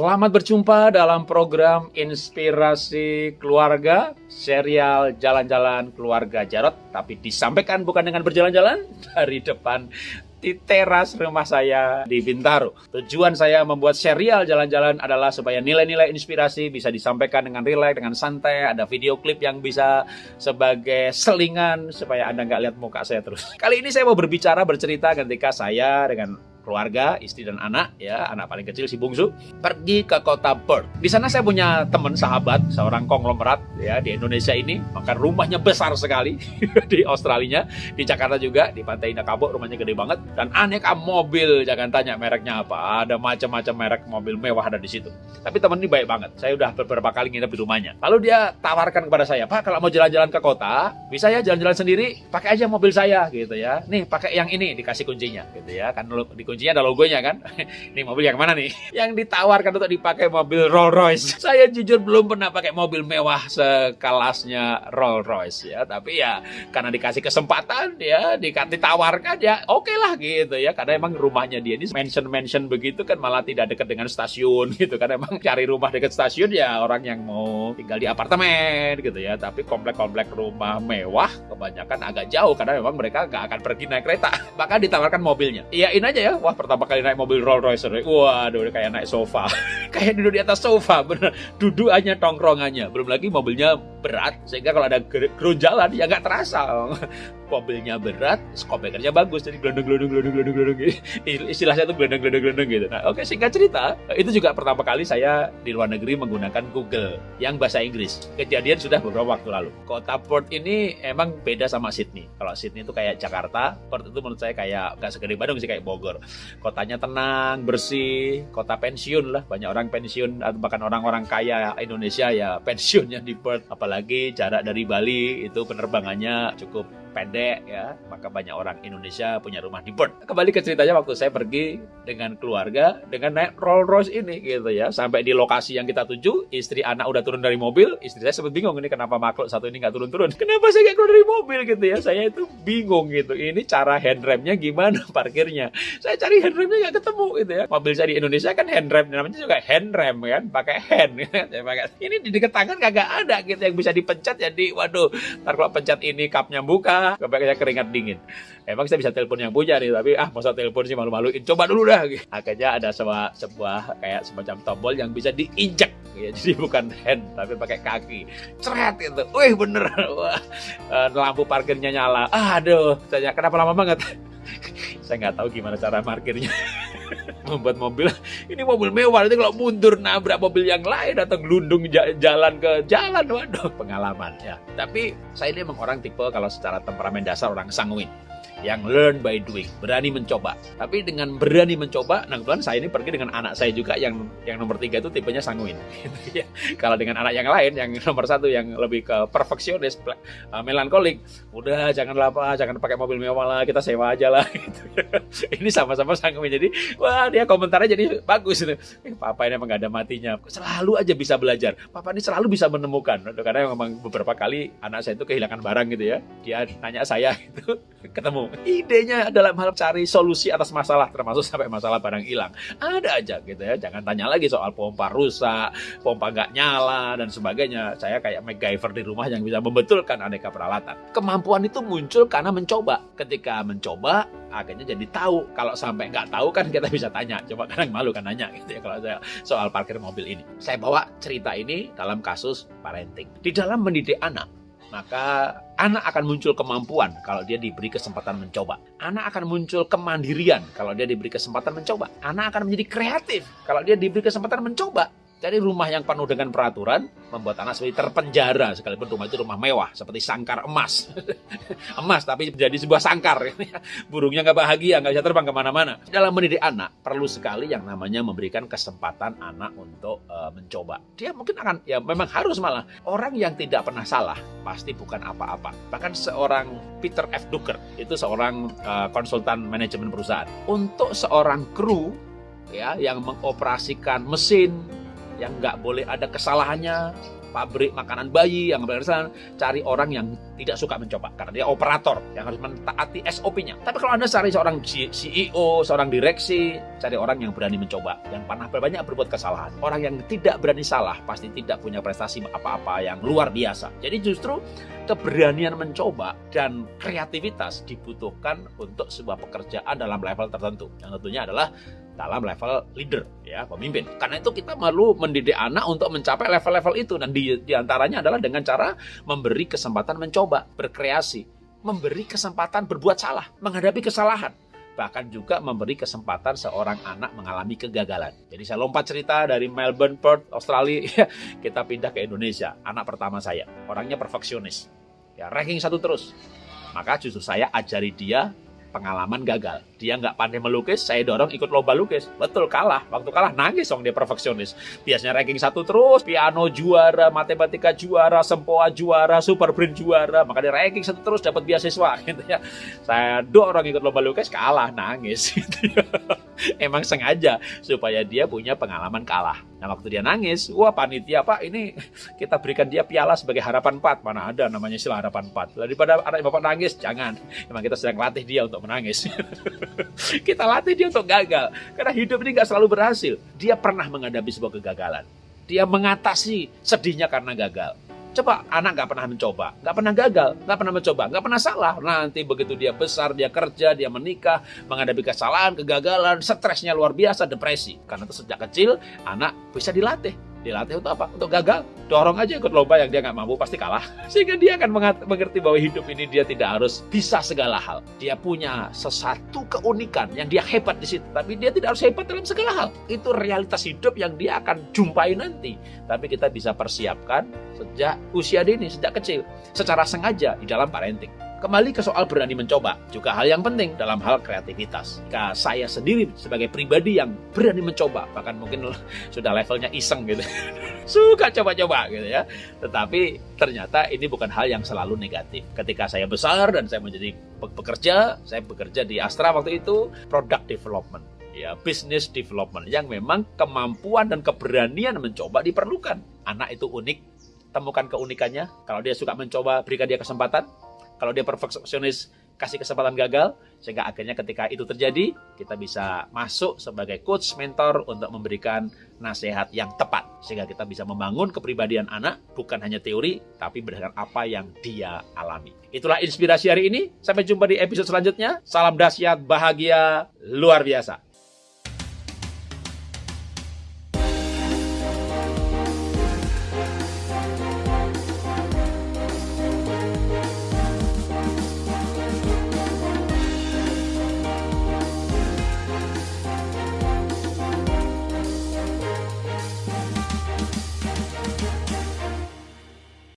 Selamat berjumpa dalam program Inspirasi Keluarga, serial Jalan-Jalan Keluarga Jarot, tapi disampaikan bukan dengan berjalan-jalan dari depan di teras rumah saya di Bintaro. Tujuan saya membuat serial jalan-jalan adalah supaya nilai-nilai inspirasi bisa disampaikan dengan rileks, dengan santai, ada video klip yang bisa sebagai selingan supaya Anda nggak lihat muka saya terus. Kali ini saya mau berbicara, bercerita ketika saya dengan keluarga, istri dan anak, ya anak paling kecil si bungsu, pergi ke kota Perth. Di sana saya punya teman sahabat, seorang konglomerat ya di Indonesia ini, maka rumahnya besar sekali di Australia, di Jakarta juga, di Pantai Indah Kapuk rumahnya gede banget dan aneka mobil, jangan tanya mereknya apa, ada macam-macam merek mobil mewah ada di situ. Tapi teman ini baik banget, saya udah beberapa kali nginep di rumahnya. Lalu dia tawarkan kepada saya, Pak kalau mau jalan-jalan ke kota, bisa ya jalan-jalan sendiri, pakai aja mobil saya gitu ya. Nih pakai yang ini, dikasih kuncinya gitu ya, kan di kuncinya ada logonya kan. Ini mobil yang mana nih? Yang ditawarkan untuk dipakai mobil Rolls Royce. Saya jujur belum pernah pakai mobil mewah sekelasnya Rolls Royce ya, tapi ya karena dikasih kesempatan ya, ditawarkan ya oke okay lah gitu ya. Karena emang rumahnya dia ini mention-mention begitu kan malah tidak dekat dengan stasiun gitu kan emang cari rumah dekat stasiun ya orang yang mau tinggal di apartemen gitu ya. Tapi komplek-komplek rumah mewah kebanyakan agak jauh karena memang mereka nggak akan pergi naik kereta. Bahkan ditawarkan mobilnya. Iyain aja ya. Wah, pertama kali naik mobil Rolls Royce, waduh kayak naik sofa. kayak duduk di atas sofa, bener. Duduk hanya tongkrongannya. Belum lagi mobilnya berat, sehingga kalau ada jalan ya nggak terasa. mobilnya berat, speakernya bagus, jadi gelondong gelondong gelondong gelondong gelondong. Istilahnya itu gelondong gelondong gelondong gitu. Nah, oke singkat cerita, itu juga pertama kali saya di luar negeri menggunakan Google yang bahasa Inggris. Kejadian sudah beberapa waktu lalu. Kota Port ini emang beda sama Sydney. Kalau Sydney itu kayak Jakarta, Port itu menurut saya kayak nggak segede Bandung sih kayak Bogor. Kotanya tenang, bersih, kota pensiun lah. Banyak orang pensiun atau bahkan orang-orang kaya Indonesia ya pensiunnya di Perth. Apalagi jarak dari Bali itu penerbangannya cukup pendek ya. Maka banyak orang Indonesia punya rumah di Perth kembali ke ceritanya waktu saya pergi dengan keluarga dengan naik Rolls Royce ini gitu ya. Sampai di lokasi yang kita tuju istri anak udah turun dari mobil. Istri saya sempat bingung ini kenapa makhluk satu ini nggak turun-turun? Kenapa saya nggak keluar dari mobil? gitu ya. Saya itu bingung gitu. Ini cara handremnya gimana parkirnya? Saya cari handremnya nggak ketemu gitu ya. Mobil saya di Indonesia kan handrem namanya juga handrem kan? Pakai hand ya, pakai ini di dekat tangan kagak ada gitu. Yang bisa dipencet jadi waduh ntar kalau pencet ini kapnya buka kebanyakan keringat dingin. Emang saya bisa telepon yang punya nih, tapi ah masa telepon sih malu-maluin. Coba dulu dah. Akhirnya ada sebuah, sebuah kayak semacam tombol yang bisa diinjak. Ya, jadi bukan hand, tapi pakai kaki. Ceret itu. Wih bener. Wah, eh, lampu parkirnya nyala. Aduh, saya kenapa lama banget? saya nggak tahu gimana cara parkirnya membuat mobil ini mobil mewah nanti kalau mundur nabrak mobil yang lain atau gelundung jalan ke jalan waduh pengalaman ya tapi saya ini memang orang tipe kalau secara temperamen dasar orang sanguin yang learn by doing, berani mencoba. Tapi dengan berani mencoba, nah kebetulan saya ini pergi dengan anak saya juga yang yang nomor tiga itu tipenya sanguin. Ya. Kalau dengan anak yang lain, yang nomor satu yang lebih ke perfeksionis, uh, melankolik, udah jangan apa, jangan pakai mobil mewah lah, kita sewa aja lah. Gitu. ini sama-sama sanguin. Jadi, wah dia komentarnya jadi bagus. Eh, papa ini emang gak ada matinya. Selalu aja bisa belajar. Papa ini selalu bisa menemukan. Karena memang beberapa kali anak saya itu kehilangan barang gitu ya. Dia nanya saya gitu, ketemu idenya dalam hal cari solusi atas masalah termasuk sampai masalah barang hilang ada aja gitu ya jangan tanya lagi soal pompa rusak pompa nggak nyala dan sebagainya saya kayak MacGyver di rumah yang bisa membetulkan aneka peralatan kemampuan itu muncul karena mencoba ketika mencoba akhirnya jadi tahu kalau sampai nggak tahu kan kita bisa tanya coba kadang malu kan nanya gitu ya kalau saya soal parkir mobil ini saya bawa cerita ini dalam kasus parenting di dalam mendidik anak maka anak akan muncul kemampuan kalau dia diberi kesempatan mencoba. Anak akan muncul kemandirian kalau dia diberi kesempatan mencoba. Anak akan menjadi kreatif kalau dia diberi kesempatan mencoba. Jadi rumah yang penuh dengan peraturan membuat anak seperti terpenjara sekalipun rumah itu rumah mewah seperti sangkar emas. emas tapi menjadi sebuah sangkar. Burungnya nggak bahagia, nggak bisa terbang ke mana-mana. Dalam mendidik anak perlu sekali yang namanya memberikan kesempatan anak untuk uh, mencoba. Dia mungkin akan ya memang harus malah orang yang tidak pernah salah pasti bukan apa-apa. Bahkan seorang Peter F. Drucker itu seorang uh, konsultan manajemen perusahaan. Untuk seorang kru ya yang mengoperasikan mesin yang nggak boleh ada kesalahannya pabrik makanan bayi yang berkesan cari orang yang tidak suka mencoba karena dia operator yang harus mentaati SOP-nya. Tapi kalau Anda cari seorang CEO, seorang direksi, cari orang yang berani mencoba, yang pernah banyak berbuat kesalahan. Orang yang tidak berani salah pasti tidak punya prestasi apa-apa yang luar biasa. Jadi justru keberanian mencoba dan kreativitas dibutuhkan untuk sebuah pekerjaan dalam level tertentu. Yang tentunya adalah dalam level leader ya pemimpin. Karena itu kita perlu mendidik anak untuk mencapai level-level itu dan di, di antaranya adalah dengan cara memberi kesempatan mencoba, berkreasi, memberi kesempatan berbuat salah, menghadapi kesalahan bahkan juga memberi kesempatan seorang anak mengalami kegagalan. Jadi saya lompat cerita dari Melbourne, Perth, Australia, kita pindah ke Indonesia. Anak pertama saya, orangnya perfeksionis. Ya, ranking satu terus. Maka justru saya ajari dia pengalaman gagal. Dia nggak pandai melukis, saya dorong ikut lomba lukis. Betul kalah. Waktu kalah nangis dong dia perfeksionis. Biasanya ranking satu terus, piano juara, matematika juara, sempoa juara, super brain juara. Maka dia ranking satu terus dapat beasiswa gitu ya. Saya dorong ikut lomba lukis, kalah, nangis gitu ya. Emang sengaja supaya dia punya pengalaman kalah. Nah waktu dia nangis, wah panitia pak ini kita berikan dia piala sebagai harapan 4. Mana ada namanya istilah harapan 4. Daripada anak bapak nangis, jangan. Emang kita sedang latih dia untuk menangis. kita latih dia untuk gagal. Karena hidup ini gak selalu berhasil. Dia pernah menghadapi sebuah kegagalan. Dia mengatasi sedihnya karena gagal. Coba anak nggak pernah mencoba, nggak pernah gagal, nggak pernah mencoba, nggak pernah salah. Nanti begitu dia besar, dia kerja, dia menikah, menghadapi kesalahan, kegagalan, stresnya luar biasa, depresi. Karena itu sejak kecil anak bisa dilatih Dilatih untuk apa? Untuk gagal. Dorong aja ikut lomba yang dia nggak mampu, pasti kalah. Sehingga dia akan mengerti bahwa hidup ini dia tidak harus bisa segala hal. Dia punya sesuatu keunikan yang dia hebat di situ. Tapi dia tidak harus hebat dalam segala hal. Itu realitas hidup yang dia akan jumpai nanti. Tapi kita bisa persiapkan sejak usia dini, sejak kecil. Secara sengaja di dalam parenting. Kembali ke soal berani mencoba, juga hal yang penting dalam hal kreativitas. Jika saya sendiri sebagai pribadi yang berani mencoba, bahkan mungkin sudah levelnya iseng gitu, suka coba-coba gitu ya. Tetapi ternyata ini bukan hal yang selalu negatif. Ketika saya besar dan saya menjadi pekerja, saya bekerja di Astra waktu itu, product development ya business development yang memang kemampuan dan keberanian mencoba diperlukan. Anak itu unik, temukan keunikannya. Kalau dia suka mencoba, berikan dia kesempatan. Kalau dia perfeksionis, kasih kesempatan gagal, sehingga akhirnya ketika itu terjadi, kita bisa masuk sebagai coach, mentor untuk memberikan nasihat yang tepat. Sehingga kita bisa membangun kepribadian anak, bukan hanya teori, tapi berdasarkan apa yang dia alami. Itulah inspirasi hari ini. Sampai jumpa di episode selanjutnya. Salam dahsyat, bahagia, luar biasa.